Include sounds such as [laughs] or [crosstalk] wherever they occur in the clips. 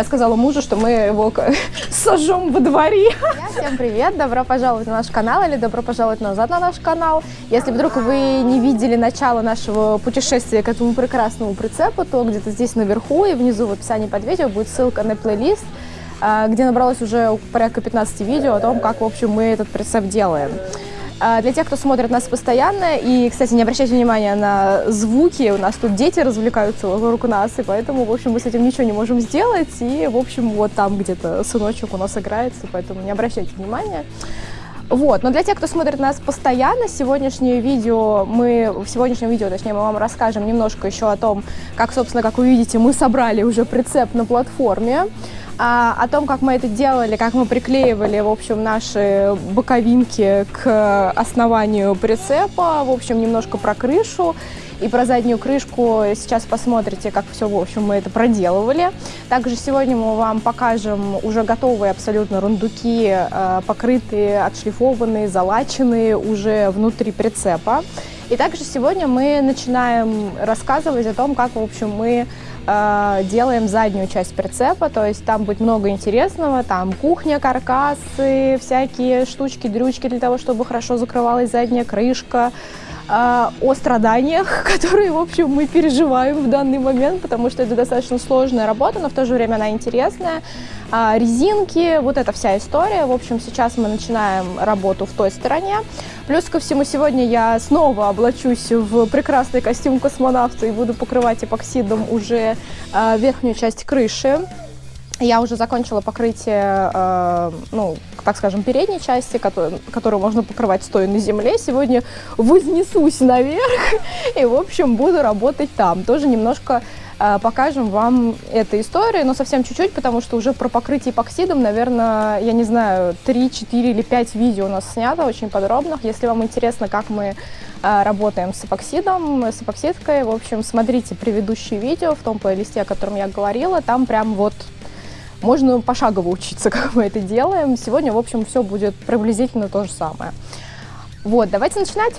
Я сказала мужу, что мы его [laughs] сожжем во дворе. Всем привет, добро пожаловать на наш канал или добро пожаловать назад на наш канал. Если вдруг вы не видели начало нашего путешествия к этому прекрасному прицепу, то где-то здесь наверху и внизу в описании под видео будет ссылка на плейлист, а, где набралось уже порядка 15 видео о том, как, в общем, мы этот прицеп делаем. А, Для тех, кто смотрит нас постоянно, и, кстати, не обращайте внимания на звуки, у нас тут дети развлекаются вокруг нас, и поэтому, в общем, мы с этим ничего не можем сделать, и, в общем, вот там где-то сыночек у нас играется, поэтому не обращайте внимания. Вот, но для тех, кто смотрит нас постоянно, сегодняшнее видео мы, в сегодняшнем видео, точнее, мы вам расскажем немножко еще о том, как, собственно, как вы видите, мы собрали уже прицеп на платформе, а, о том, как мы это делали, как мы приклеивали, в общем, наши боковинки к основанию прицепа, в общем, немножко про крышу и про заднюю крышку сейчас посмотрите, как все, в общем, мы это проделывали. Также сегодня мы вам покажем уже готовые абсолютно рундуки, э, покрытые, отшлифованные, залаченные уже внутри прицепа. И также сегодня мы начинаем рассказывать о том, как, в общем, мы э, делаем заднюю часть прицепа, то есть там будет много интересного, там кухня, каркасы, всякие штучки, дрючки для того, чтобы хорошо закрывалась задняя крышка, о страданиях, [laughs] которые, в общем, мы переживаем в данный момент, потому что это достаточно сложная работа, но в то же время она интересная. А, резинки, вот эта вся история. В общем, сейчас мы начинаем работу в той стороне. Плюс ко всему, сегодня я снова облачусь в прекрасный костюм космонавта и буду покрывать эпоксидом уже а, верхнюю часть крыши. Я уже закончила покрытие, э, ну, так скажем, передней части, которую, которую можно покрывать стоя на земле. Сегодня вознесусь наверх и, в общем, буду работать там. Тоже немножко э, покажем вам эту историю, но совсем чуть-чуть, потому что уже про покрытие эпоксидом, наверное, я не знаю, 3, 4 или 5 видео у нас снято очень подробных. Если вам интересно, как мы э, работаем с эпоксидом, с эпоксидкой, в общем, смотрите предыдущие видео в том плейлисте, о котором я говорила, там прям вот можно пошагово учиться, [laughs] как мы это делаем. Сегодня, в общем, все будет приблизительно то же самое. Вот, давайте начинать.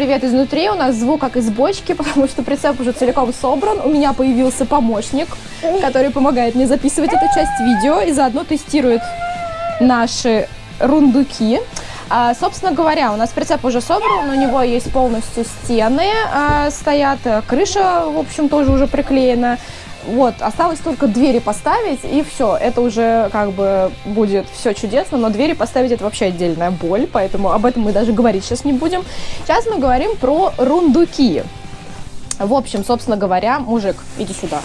Привет изнутри. У нас звук как из бочки, [laughs] потому что прицеп уже целиком собран. У меня появился помощник, который помогает мне записывать эту часть видео и заодно тестирует наши рундуки. А, собственно говоря, у нас прицеп уже собран, у него есть полностью стены а, стоят, крыша, в общем, тоже уже приклеена. Вот, осталось только двери поставить, и все. Это уже как бы будет все чудесно, но двери поставить это вообще отдельная боль, поэтому об этом мы даже говорить сейчас не будем. Сейчас мы говорим про рундуки. В общем, собственно говоря, мужик, иди сюда.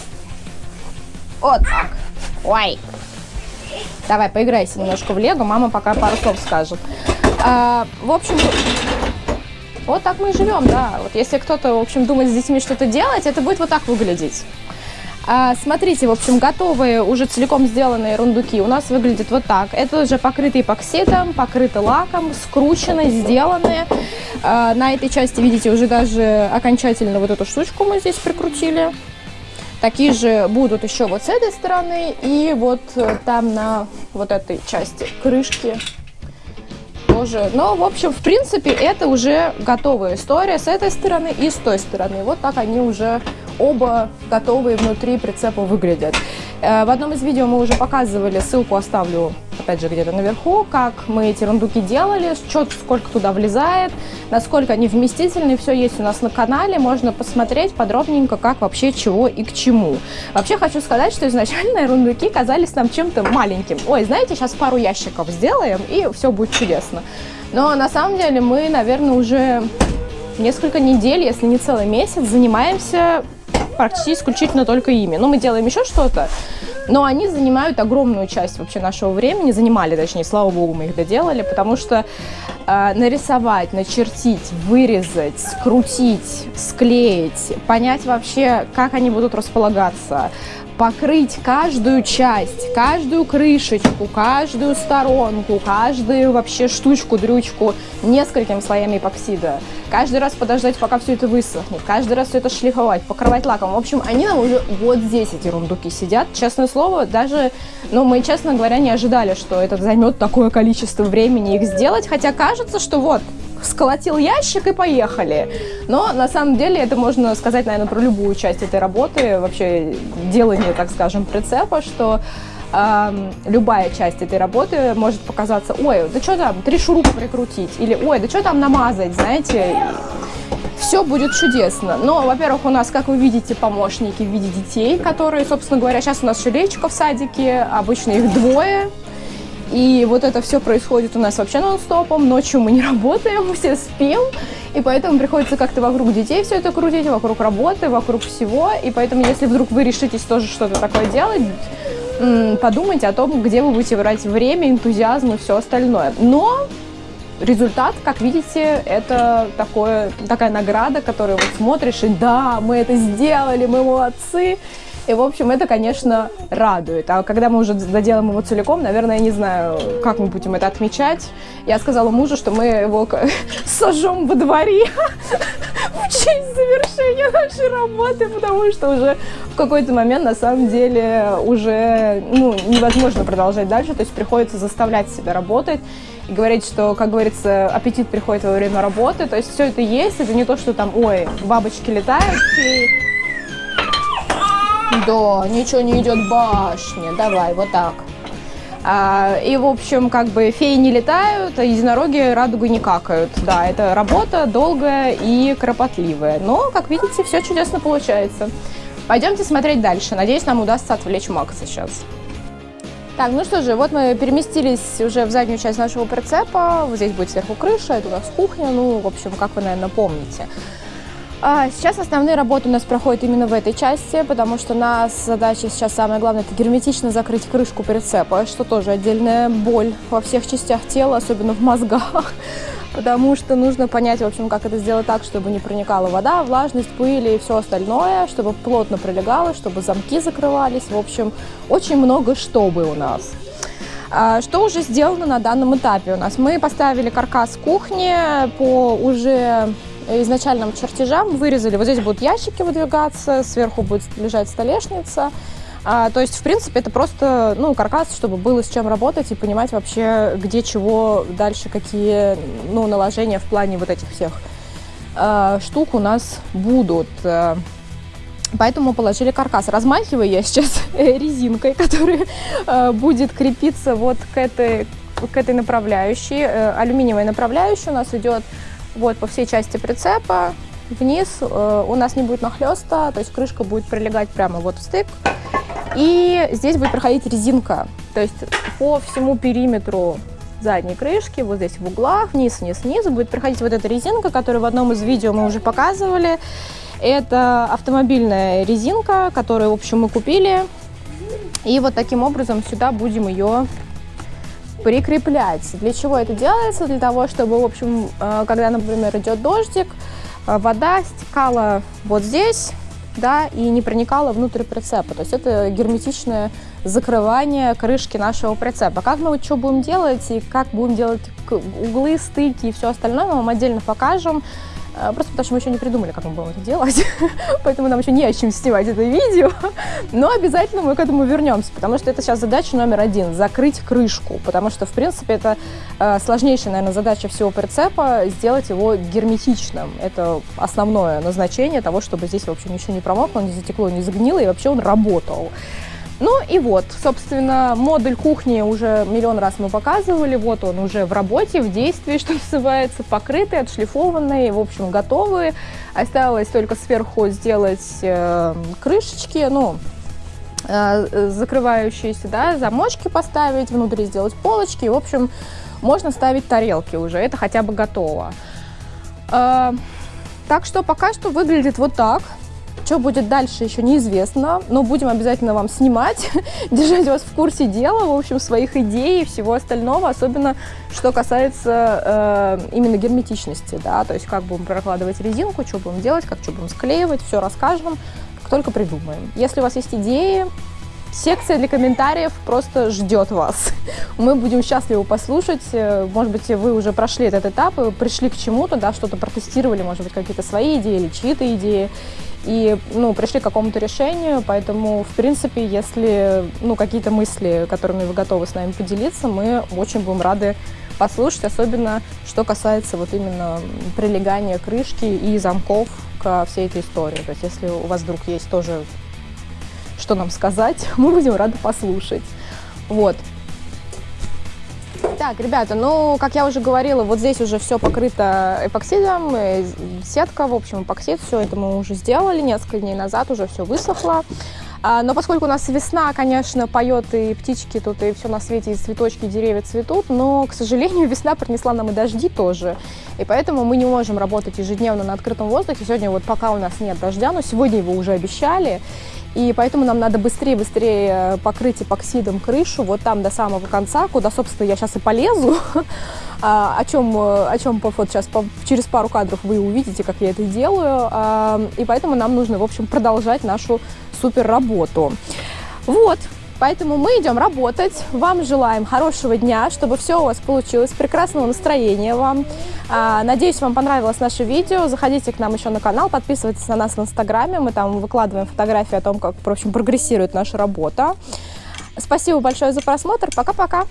Вот так. Ой. Давай, поиграйся немножко в лего, мама пока пару слов скажет. А, в общем, вот так мы и живем, да. Вот если кто-то, в общем, думает с детьми что-то делать, это будет вот так выглядеть. А, смотрите, в общем, готовые, уже целиком сделанные рундуки у нас выглядят вот так. Это уже покрыты эпоксидом, покрыты лаком, скручены, сделаны. А, на этой части, видите, уже даже окончательно вот эту штучку мы здесь прикрутили. Такие же будут еще вот с этой стороны и вот э, там на вот этой части крышки тоже. Но, в общем, в принципе, это уже готовая история с этой стороны и с той стороны. Вот так они уже оба готовые внутри прицепа выглядят. Э, в одном из видео мы уже показывали, ссылку оставлю, опять же, где-то наверху, как мы эти рундуки делали, что, сколько туда влезает, насколько они вместительны, все есть у нас на канале, можно посмотреть подробненько, как вообще, чего и к чему. Вообще хочу сказать, что изначально [laughs] рундуки казались нам чем-то маленьким. Ой, знаете, сейчас пару ящиков сделаем, и все будет чудесно. Но на самом деле мы, наверное, уже несколько недель, если не целый месяц, занимаемся практически исключительно только ими. Ну, мы делаем еще что-то, но они занимают огромную часть вообще нашего времени, занимали, точнее, слава богу, мы их доделали, потому что э, нарисовать, начертить, вырезать, скрутить, склеить, понять вообще, как они будут располагаться, покрыть каждую часть, каждую крышечку, каждую сторонку, каждую вообще штучку, дрючку несколькими слоями эпоксида. Каждый раз подождать, пока все это высохнет, каждый раз все это шлифовать, покрывать лаком. В общем, они нам уже вот здесь, эти рундуки, сидят. Честное слово, даже, ну, мы, честно говоря, не ожидали, что это займет такое количество времени их сделать, хотя кажется, что вот, сколотил ящик и поехали. Но на самом деле это можно сказать, наверное, про любую часть этой работы, вообще делание, так скажем, прицепа, что любая часть этой работы может показаться, ой, да что там, три шурупа прикрутить, или ой, да что там намазать, знаете, все будет чудесно. Но, во-первых, у нас, как вы видите, помощники в виде детей, которые, собственно говоря, сейчас у нас еще в садике, обычно их двое, и вот это все происходит у нас вообще нон-стопом. Ночью мы не [laughs] работаем, все спим. И поэтому приходится как-то вокруг детей все это крутить, вокруг работы, вокруг всего. И поэтому, если вдруг вы решитесь тоже что-то такое делать, подумайте о том, где вы будете брать время, энтузиазм и все остальное. Но результат, как видите, это такое, такая награда, которую вот смотришь, и да, мы это сделали, мы молодцы. И, в общем, это, конечно, радует. А когда мы уже доделаем его целиком, наверное, я не знаю, как мы будем это отмечать. Я сказала мужу, что мы его [laughs] сожжем во дворе [laughs] в честь завершения нашей работы, потому что уже в какой-то момент, на самом деле, уже ну, невозможно продолжать дальше. То есть приходится заставлять себя работать и говорить, что, как говорится, аппетит приходит во время работы. То есть все это есть, это не то, что там, ой, бабочки летают, и да, ничего не идет башня. Давай, вот так. А, и, в общем, как бы феи не летают, а единороги радугу не какают. Да, это работа долгая и кропотливая. Но, как видите, все чудесно получается. Пойдемте смотреть дальше. Надеюсь, нам удастся отвлечь Макса сейчас. Так, ну что же, вот мы переместились уже в заднюю часть нашего прицепа. Вот здесь будет сверху крыша, это у нас кухня. Ну, в общем, как вы, наверное, помните. А, сейчас основные работы у нас проходят именно в этой части, потому что у нас задача сейчас самое главное – это герметично закрыть крышку прицепа, что тоже отдельная боль во всех частях тела, особенно в мозгах, [laughs] потому что нужно понять, в общем, как это сделать так, чтобы не проникала вода, влажность, пыль и все остальное, чтобы плотно прилегало, чтобы замки закрывались, в общем, очень много чтобы у нас. А, что уже сделано на данном этапе у нас? Мы поставили каркас кухни по уже изначальным чертежам вырезали. Вот здесь будут ящики выдвигаться, сверху будет лежать столешница. А, то есть, в принципе, это просто ну, каркас, чтобы было с чем работать и понимать вообще, где чего дальше, какие ну, наложения в плане вот этих всех э, штук у нас будут. Поэтому положили каркас. Размахиваю я сейчас [laughs] резинкой, которая э, будет крепиться вот к этой, к этой направляющей. Э, алюминиевая направляющая у нас идет вот по всей части прицепа вниз. Э, у нас не будет нахлеста, то есть крышка будет прилегать прямо вот в стык. И здесь будет проходить резинка, то есть по всему периметру задней крышки, вот здесь в углах, вниз, вниз, вниз будет проходить вот эта резинка, которую в одном из видео мы уже показывали. Это автомобильная резинка, которую, в общем, мы купили. И вот таким образом сюда будем ее прикреплять. Для чего это делается? Для того, чтобы, в общем, э, когда, например, идет дождик, э, вода стекала вот здесь, да, и не проникала внутрь прицепа. То есть это герметичное закрывание крышки нашего прицепа. Как мы вот что будем делать и как будем делать углы, стыки и все остальное, мы вам отдельно покажем. Э, просто потому что мы еще не придумали, как мы будем это делать, [laughs] поэтому нам еще не о чем снимать это видео, [laughs] но обязательно мы к этому вернемся, потому что это сейчас задача номер один – закрыть крышку, потому что, в принципе, это э, сложнейшая, наверное, задача всего прицепа – сделать его герметичным. Это основное назначение того, чтобы здесь, в общем, ничего не промокло, не затекло, не загнило, и вообще он работал. Ну и вот, собственно, модуль кухни уже миллион раз мы показывали. Вот он уже в работе, в действии, [laughs] что называется, покрытый, отшлифованный, в общем, готовый. Осталось только сверху сделать э, крышечки, ну, э, закрывающиеся, да, замочки поставить, внутри сделать полочки. В общем, можно ставить тарелки уже, это хотя бы готово. Э, так что пока что выглядит вот так. Что будет дальше, еще неизвестно, но будем обязательно вам снимать, [laughs] держать вас в курсе дела, в общем, своих идей и всего остального, особенно что касается э, именно герметичности, да, то есть как будем прокладывать резинку, что будем делать, как что будем склеивать, все расскажем, как только придумаем. Если у вас есть идеи, Секция для комментариев просто ждет вас. [laughs] Мы будем счастливы послушать. Э, может быть, вы уже прошли этот этап и пришли к чему-то, да, что-то протестировали, может быть, какие-то свои идеи или чьи-то идеи. И, ну, пришли к какому-то решению, поэтому, в принципе, если, ну, какие-то мысли, которыми вы готовы с нами поделиться, мы очень будем рады послушать, особенно что касается вот именно прилегания крышки и замков ко всей этой истории. То есть если у вас вдруг есть тоже что нам сказать, [laughs] мы будем рады послушать. Вот. Так, ребята, ну, как я уже говорила, вот здесь уже все покрыто эпоксидом, э, сетка, в общем, эпоксид, все это мы уже сделали несколько дней назад, уже все высохло. А, но поскольку у нас весна, конечно, поет и птички тут, и все на свете, и цветочки, и деревья цветут, но, к сожалению, [laughs] весна принесла нам и дожди тоже. И поэтому мы не можем работать ежедневно на открытом воздухе. Сегодня вот пока у нас нет дождя, но сегодня его уже обещали. И поэтому нам надо быстрее-быстрее э, покрыть эпоксидом крышу, вот там до самого конца, куда, собственно, я сейчас и полезу. [laughs] А, о чем, э, о чем вот сейчас через пару кадров вы увидите, как я это делаю. А, и поэтому нам нужно, в общем, продолжать нашу супер работу. Вот, Поэтому мы идем работать. Вам желаем хорошего дня, чтобы все у вас получилось, прекрасного настроения вам. А, надеюсь, вам понравилось наше видео. Заходите к нам еще на канал, подписывайтесь на нас в Инстаграме. Мы там выкладываем фотографии о том, как, в общем, прогрессирует наша работа. Спасибо большое за просмотр. Пока-пока.